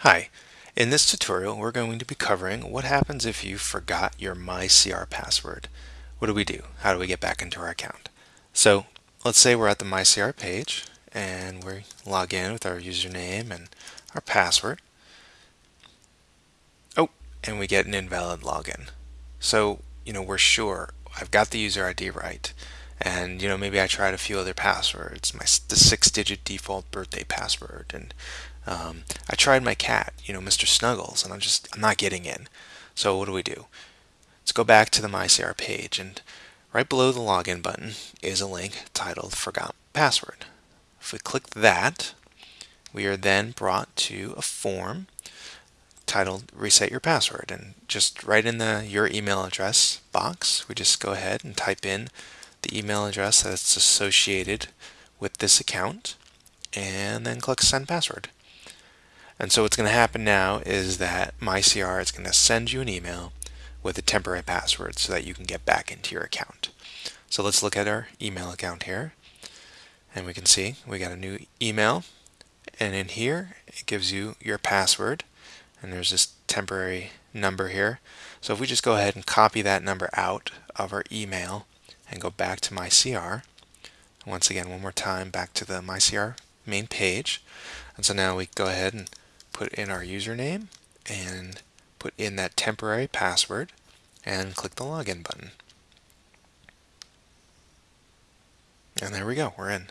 Hi, in this tutorial we're going to be covering what happens if you forgot your MyCR password. What do we do? How do we get back into our account? So let's say we're at the MyCR page and we log in with our username and our password. Oh, and we get an invalid login. So, you know, we're sure I've got the user ID right. And, you know, maybe I tried a few other passwords, my the six-digit default birthday password, and um, I tried my cat, you know, Mr. Snuggles, and I'm just, I'm not getting in. So what do we do? Let's go back to the MyCR page, and right below the login button is a link titled Forgot Password. If we click that, we are then brought to a form titled Reset Your Password. And just right in the Your Email Address box, we just go ahead and type in the email address that's associated with this account, and then click Send Password. And so what's going to happen now is that MyCR is going to send you an email with a temporary password so that you can get back into your account. So let's look at our email account here. And we can see we got a new email. And in here, it gives you your password. And there's this temporary number here. So if we just go ahead and copy that number out of our email and go back to MyCR, once again, one more time, back to the MyCR main page. And so now we go ahead and put in our username and put in that temporary password and click the login button. And there we go, we're in.